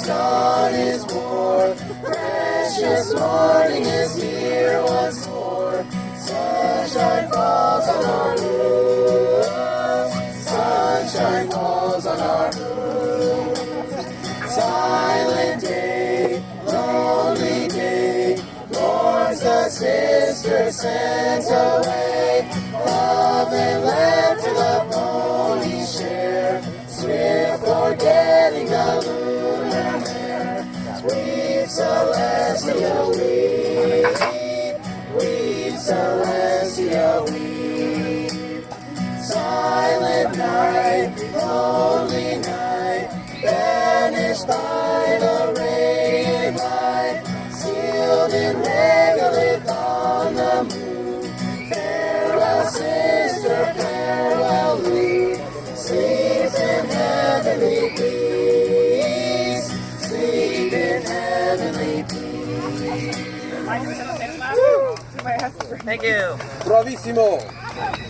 as dawn is more. Precious morning is here once more. Sunshine falls on our roof. Sunshine falls on our roof. Silent day, lonely day, mourns the sister sent away. Celestia, weep, weep, Celestia, weep. Silent night, lonely night, banished by the heavenly peace. Thank you. Bravissimo!